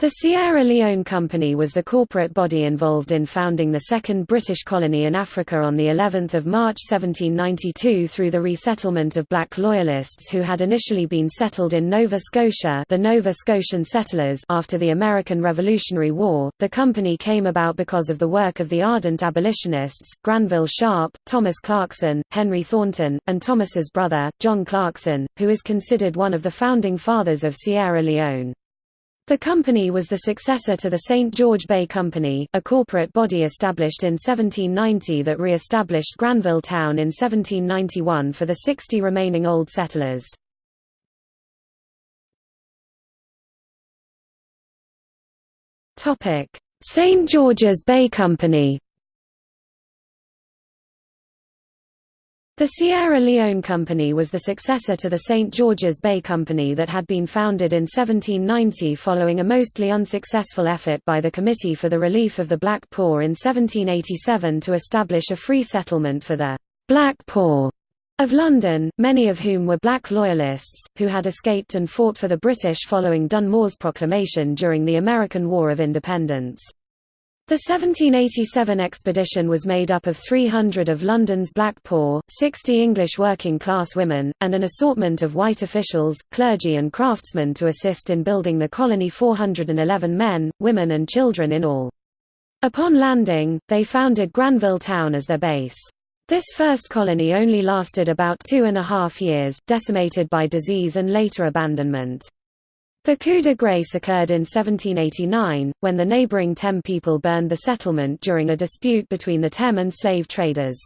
The Sierra Leone Company was the corporate body involved in founding the second British colony in Africa on the 11th of March 1792 through the resettlement of black loyalists who had initially been settled in Nova Scotia, the Nova Scotian settlers after the American Revolutionary War. The company came about because of the work of the ardent abolitionists Granville Sharp, Thomas Clarkson, Henry Thornton, and Thomas's brother, John Clarkson, who is considered one of the founding fathers of Sierra Leone. The company was the successor to the St. George Bay Company, a corporate body established in 1790 that re-established Granville Town in 1791 for the 60 remaining old settlers. St. George's Bay Company The Sierra Leone Company was the successor to the St. George's Bay Company that had been founded in 1790 following a mostly unsuccessful effort by the Committee for the Relief of the Black Poor in 1787 to establish a free settlement for the «Black Poor» of London, many of whom were black loyalists, who had escaped and fought for the British following Dunmore's proclamation during the American War of Independence. The 1787 expedition was made up of 300 of London's black poor, 60 English working-class women, and an assortment of white officials, clergy and craftsmen to assist in building the colony 411 men, women and children in all. Upon landing, they founded Granville Town as their base. This first colony only lasted about two and a half years, decimated by disease and later abandonment. The coup de grace occurred in 1789, when the neighboring Temne people burned the settlement during a dispute between the Temne and slave traders.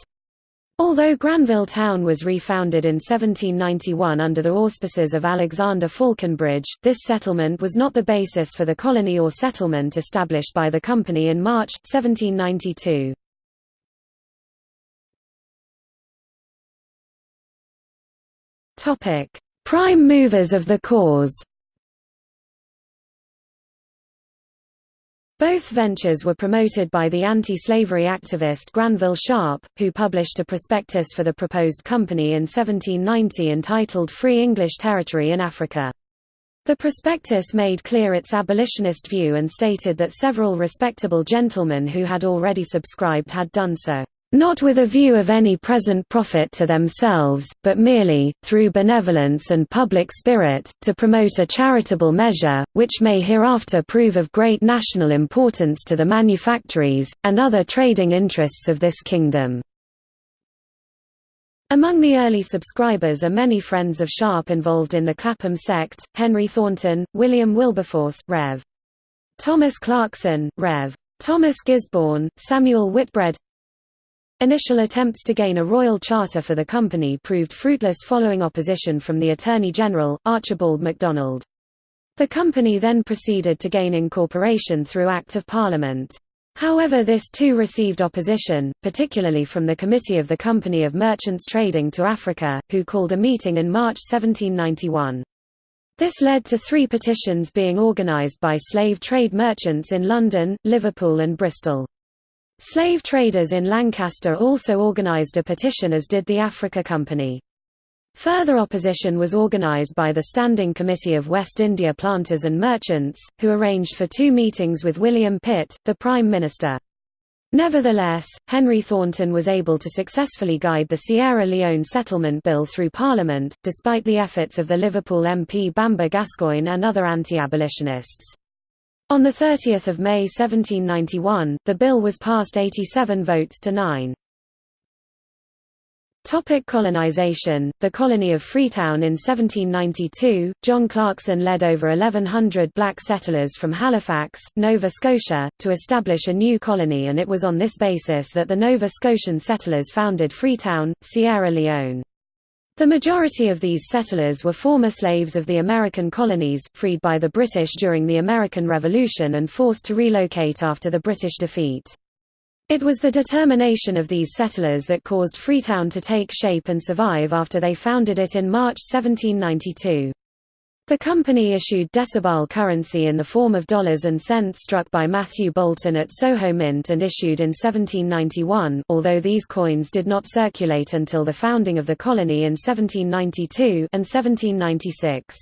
Although Granville Town was refounded in 1791 under the auspices of Alexander Falconbridge, this settlement was not the basis for the colony or settlement established by the company in March, 1792. Prime movers of the cause Both ventures were promoted by the anti-slavery activist Granville Sharp, who published a prospectus for the proposed company in 1790 entitled Free English Territory in Africa. The prospectus made clear its abolitionist view and stated that several respectable gentlemen who had already subscribed had done so not with a view of any present profit to themselves, but merely, through benevolence and public spirit, to promote a charitable measure, which may hereafter prove of great national importance to the manufactories, and other trading interests of this kingdom. Among the early subscribers are many friends of Sharp involved in the Clapham sect, Henry Thornton, William Wilberforce Rev. Thomas Clarkson, Rev. Thomas Gisborne, Samuel Whitbread Initial attempts to gain a royal charter for the company proved fruitless following opposition from the Attorney General, Archibald MacDonald. The company then proceeded to gain incorporation through Act of Parliament. However this too received opposition, particularly from the Committee of the Company of Merchants Trading to Africa, who called a meeting in March 1791. This led to three petitions being organised by slave trade merchants in London, Liverpool and Bristol. Slave traders in Lancaster also organized a petition as did the Africa Company. Further opposition was organized by the Standing Committee of West India Planters and Merchants, who arranged for two meetings with William Pitt, the Prime Minister. Nevertheless, Henry Thornton was able to successfully guide the Sierra Leone Settlement Bill through Parliament, despite the efforts of the Liverpool MP Bamber Gascoigne and other anti-abolitionists. On 30 May 1791, the bill was passed 87 votes to 9. Topic colonization The colony of Freetown in 1792, John Clarkson led over 1,100 black settlers from Halifax, Nova Scotia, to establish a new colony and it was on this basis that the Nova Scotian settlers founded Freetown, Sierra Leone. The majority of these settlers were former slaves of the American colonies, freed by the British during the American Revolution and forced to relocate after the British defeat. It was the determination of these settlers that caused Freetown to take shape and survive after they founded it in March 1792. The company issued decimal currency in the form of dollars and cents struck by Matthew Boulton at Soho Mint and issued in 1791, although these coins did not circulate until the founding of the colony in 1792 and 1796.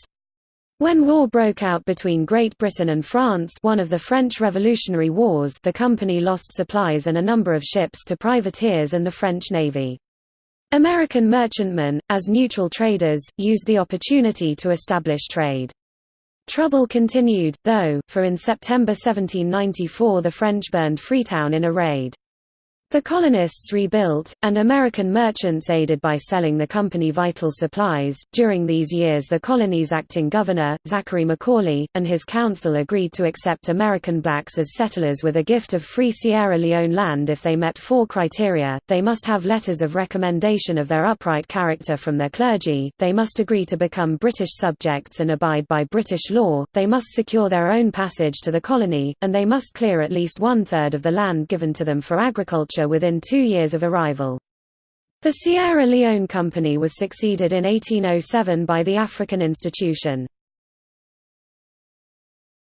When war broke out between Great Britain and France one of the French Revolutionary Wars the company lost supplies and a number of ships to privateers and the French Navy. American merchantmen, as neutral traders, used the opportunity to establish trade. Trouble continued, though, for in September 1794 the French burned Freetown in a raid. The colonists rebuilt, and American merchants aided by selling the company vital supplies. During these years, the colony's acting governor, Zachary Macaulay, and his council agreed to accept American blacks as settlers with a gift of free Sierra Leone land if they met four criteria. They must have letters of recommendation of their upright character from their clergy, they must agree to become British subjects and abide by British law, they must secure their own passage to the colony, and they must clear at least one third of the land given to them for agriculture within two years of arrival. The Sierra Leone Company was succeeded in 1807 by the African Institution.